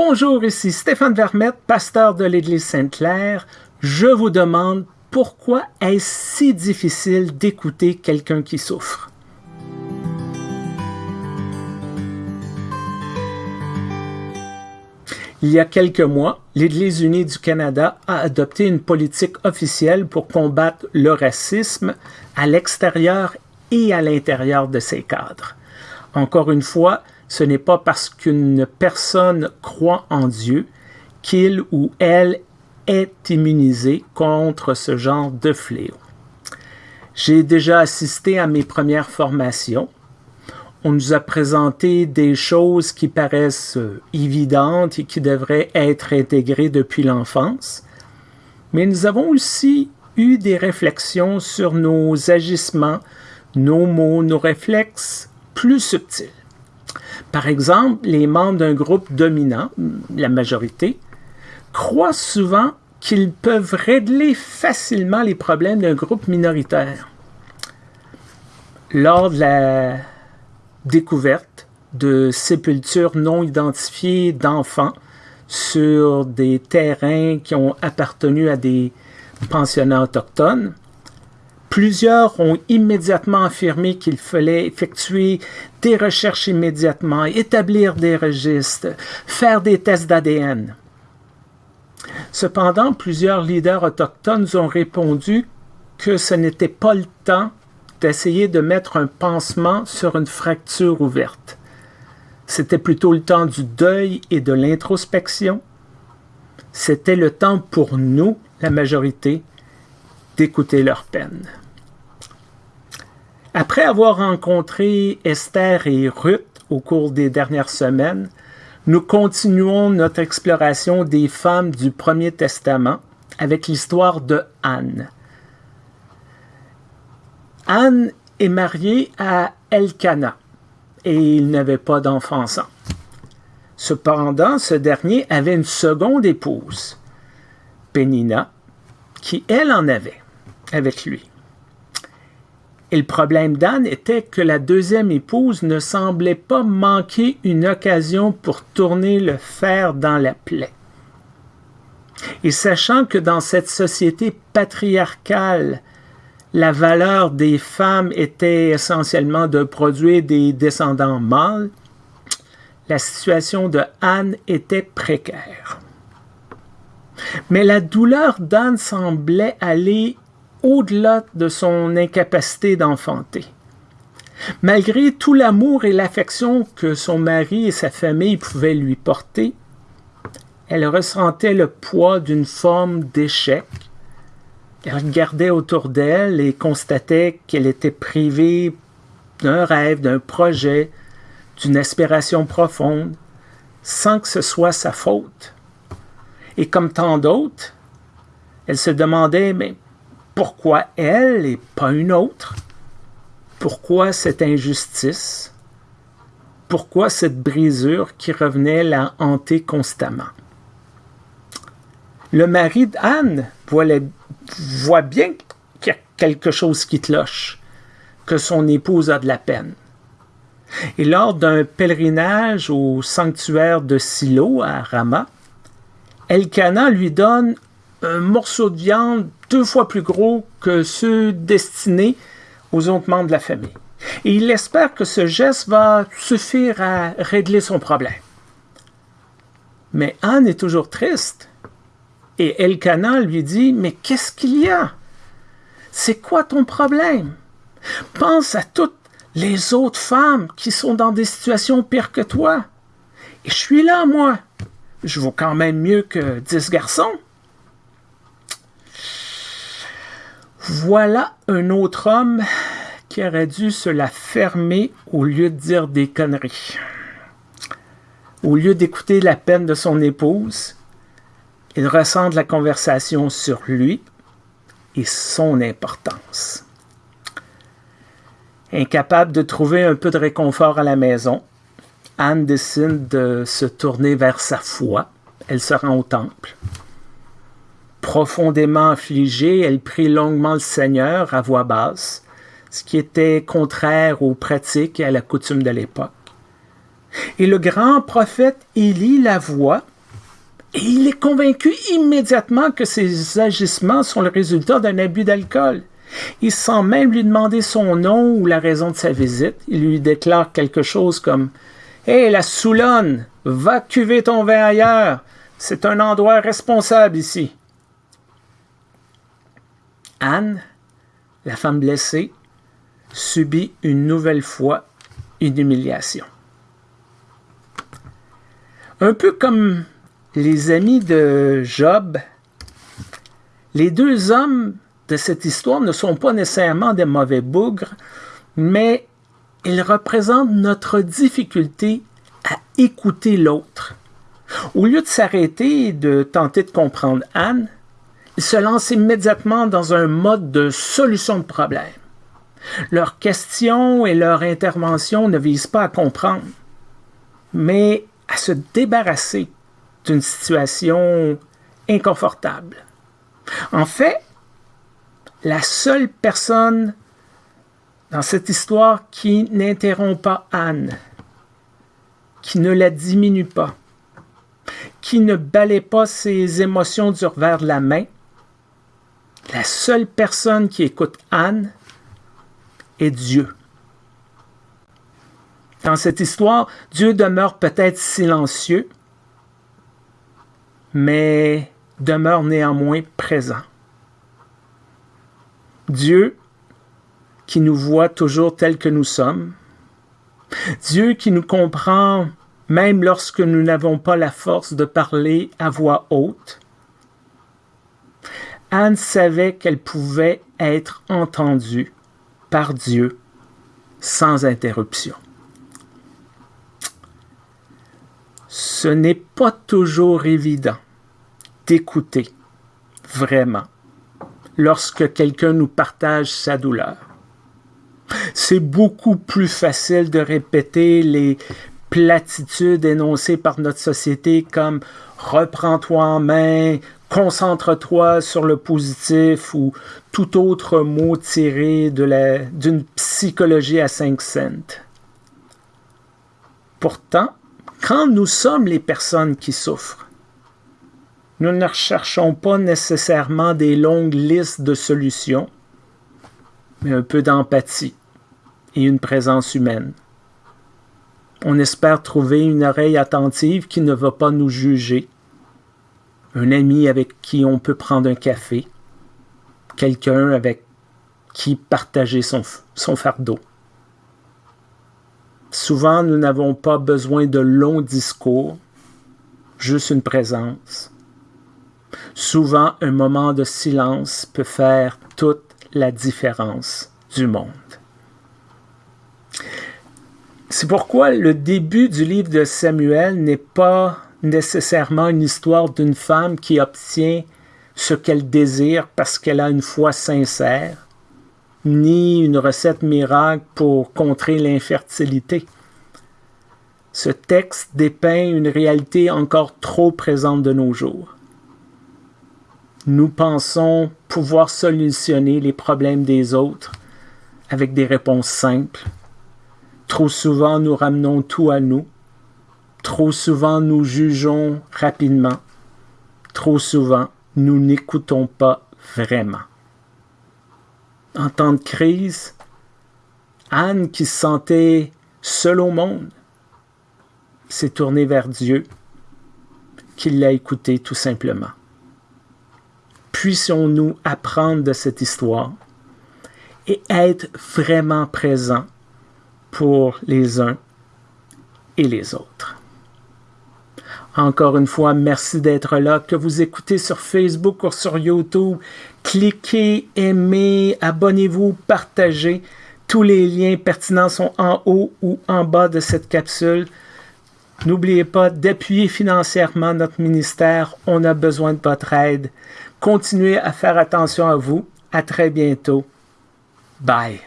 Bonjour, ici Stéphane Vermette, pasteur de l'Église Sainte-Claire. Je vous demande pourquoi est-ce si difficile d'écouter quelqu'un qui souffre? Il y a quelques mois, l'Église unie du Canada a adopté une politique officielle pour combattre le racisme à l'extérieur et à l'intérieur de ses cadres. Encore une fois, ce n'est pas parce qu'une personne croit en Dieu qu'il ou elle est immunisé contre ce genre de fléau. J'ai déjà assisté à mes premières formations on nous a présenté des choses qui paraissent évidentes et qui devraient être intégrées depuis l'enfance, mais nous avons aussi eu des réflexions sur nos agissements, nos mots, nos réflexes plus subtils. Par exemple, les membres d'un groupe dominant, la majorité, croient souvent qu'ils peuvent régler facilement les problèmes d'un groupe minoritaire. Lors de la découverte de sépultures non identifiées d'enfants sur des terrains qui ont appartenu à des pensionnats autochtones. Plusieurs ont immédiatement affirmé qu'il fallait effectuer des recherches immédiatement, établir des registres, faire des tests d'ADN. Cependant, plusieurs leaders autochtones ont répondu que ce n'était pas le temps d'essayer de mettre un pansement sur une fracture ouverte. C'était plutôt le temps du deuil et de l'introspection. C'était le temps pour nous, la majorité, d'écouter leur peine. Après avoir rencontré Esther et Ruth au cours des dernières semaines, nous continuons notre exploration des femmes du Premier Testament avec l'histoire de Anne. Anne est mariée à Elkanah et il n'avait pas d'enfant ensemble. Cependant, ce dernier avait une seconde épouse, Pénina, qui elle en avait avec lui. Et le problème d'Anne était que la deuxième épouse ne semblait pas manquer une occasion pour tourner le fer dans la plaie. Et sachant que dans cette société patriarcale la valeur des femmes était essentiellement de produire des descendants mâles, la situation de Anne était précaire. Mais la douleur d'Anne semblait aller au-delà de son incapacité d'enfanter. Malgré tout l'amour et l'affection que son mari et sa famille pouvaient lui porter, elle ressentait le poids d'une forme d'échec elle regardait autour d'elle et constatait qu'elle était privée d'un rêve, d'un projet, d'une aspiration profonde, sans que ce soit sa faute. Et comme tant d'autres, elle se demandait, mais pourquoi elle et pas une autre? Pourquoi cette injustice? Pourquoi cette brisure qui revenait la hanter constamment? Le mari d'Anne voulait voit bien qu'il y a quelque chose qui cloche, que son épouse a de la peine. Et lors d'un pèlerinage au sanctuaire de Silo à Rama, Elkanah lui donne un morceau de viande deux fois plus gros que ceux destinés aux autres membres de la famille. Et il espère que ce geste va suffire à régler son problème. Mais Anne est toujours triste et Elkanah lui dit, Mais qu'est-ce qu'il y a? C'est quoi ton problème? Pense à toutes les autres femmes qui sont dans des situations pires que toi. Et je suis là, moi. Je vaux quand même mieux que dix garçons. Voilà un autre homme qui aurait dû se la fermer au lieu de dire des conneries. Au lieu d'écouter la peine de son épouse, il recentre la conversation sur lui et son importance. Incapable de trouver un peu de réconfort à la maison, Anne décide de se tourner vers sa foi. Elle se rend au temple. Profondément affligée, elle prie longuement le Seigneur à voix basse, ce qui était contraire aux pratiques et à la coutume de l'époque. Et le grand prophète Élie la voit et il est convaincu immédiatement que ses agissements sont le résultat d'un abus d'alcool. Il sans même lui demander son nom ou la raison de sa visite. Il lui déclare quelque chose comme Hé, la Soulonne, va cuver ton vin ailleurs. C'est un endroit responsable ici. Anne, la femme blessée, subit une nouvelle fois une humiliation. Un peu comme les amis de Job, les deux hommes de cette histoire ne sont pas nécessairement des mauvais bougres, mais ils représentent notre difficulté à écouter l'autre. Au lieu de s'arrêter et de tenter de comprendre Anne, se lancent immédiatement dans un mode de solution de problème. Leurs questions et leurs interventions ne visent pas à comprendre, mais à se débarrasser d'une situation inconfortable. En fait, la seule personne dans cette histoire qui n'interrompt pas Anne, qui ne la diminue pas, qui ne balaie pas ses émotions du revers de la main, la seule personne qui écoute Anne est Dieu. Dans cette histoire, Dieu demeure peut-être silencieux, mais demeure néanmoins présent. Dieu qui nous voit toujours tels que nous sommes, Dieu qui nous comprend même lorsque nous n'avons pas la force de parler à voix haute. Anne savait qu'elle pouvait être entendue par Dieu sans interruption. Ce n'est pas toujours évident d'écouter vraiment lorsque quelqu'un nous partage sa douleur. C'est beaucoup plus facile de répéter les platitudes énoncées par notre société comme reprends-toi en main, concentre-toi sur le positif ou tout autre mot tiré d'une psychologie à cinq cents. Pourtant, quand nous sommes les personnes qui souffrent, nous ne recherchons pas nécessairement des longues listes de solutions, mais un peu d'empathie et une présence humaine. On espère trouver une oreille attentive qui ne va pas nous juger, un ami avec qui on peut prendre un café, quelqu'un avec qui partager son, son fardeau. Souvent, nous n'avons pas besoin de longs discours, juste une présence. Souvent, un moment de silence peut faire toute la différence du monde. C'est pourquoi le début du livre de Samuel n'est pas nécessairement une histoire d'une femme qui obtient ce qu'elle désire parce qu'elle a une foi sincère, ni une recette miracle pour contrer l'infertilité. Ce texte dépeint une réalité encore trop présente de nos jours. Nous pensons pouvoir solutionner les problèmes des autres avec des réponses simples. Trop souvent, nous ramenons tout à nous. Trop souvent, nous jugeons rapidement. Trop souvent, nous n'écoutons pas vraiment. En temps de crise, Anne, qui se sentait seule au monde, s'est tournée vers Dieu, qui l'a écouté tout simplement puissions-nous apprendre de cette histoire et être vraiment présents pour les uns et les autres. Encore une fois, merci d'être là. Que vous écoutez sur Facebook ou sur YouTube, cliquez, aimez, abonnez-vous, partagez. Tous les liens pertinents sont en haut ou en bas de cette capsule. N'oubliez pas d'appuyer financièrement notre ministère. On a besoin de votre aide. Continuez à faire attention à vous. À très bientôt. Bye.